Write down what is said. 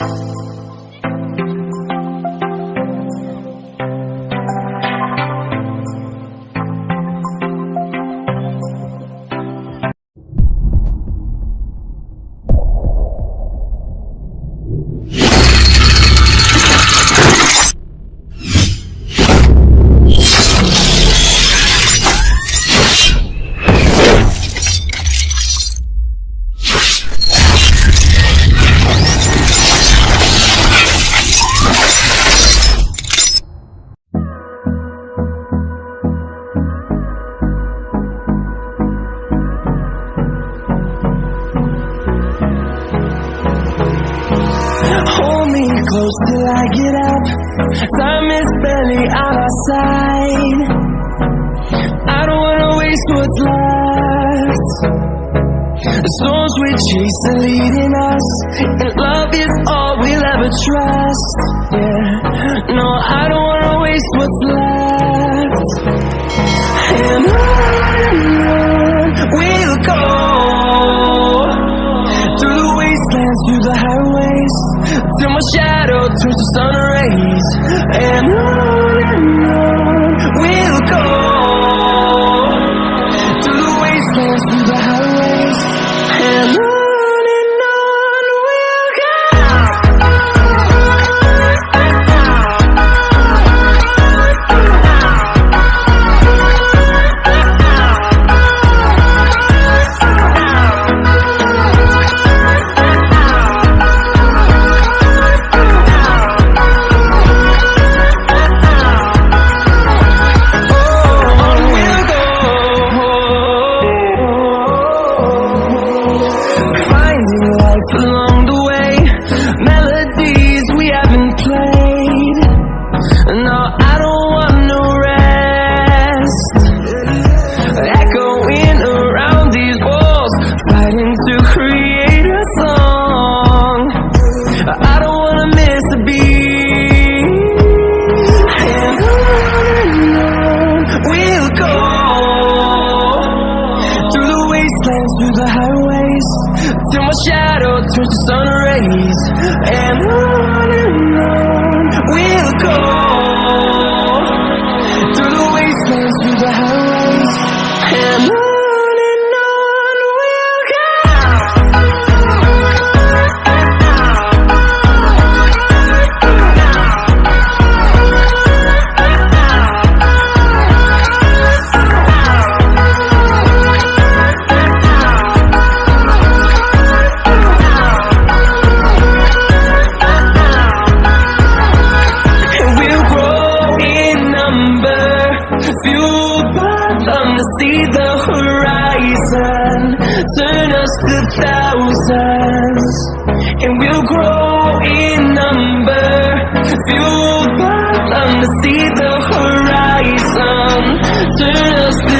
Hold what's left. The storms we chase are leading us, and love is all we'll ever trust. Yeah, no, I don't wanna waste what's left. And on we'll go through the wastelands, through the highways, till my shadow turns to sun rays. And on shadow turns to sun rays. And on and on we'll go through the wastelands, through the highways, and on the horizon. Turn us to thousands. And we'll grow in number. Fueled by them to see the horizon. Turn us to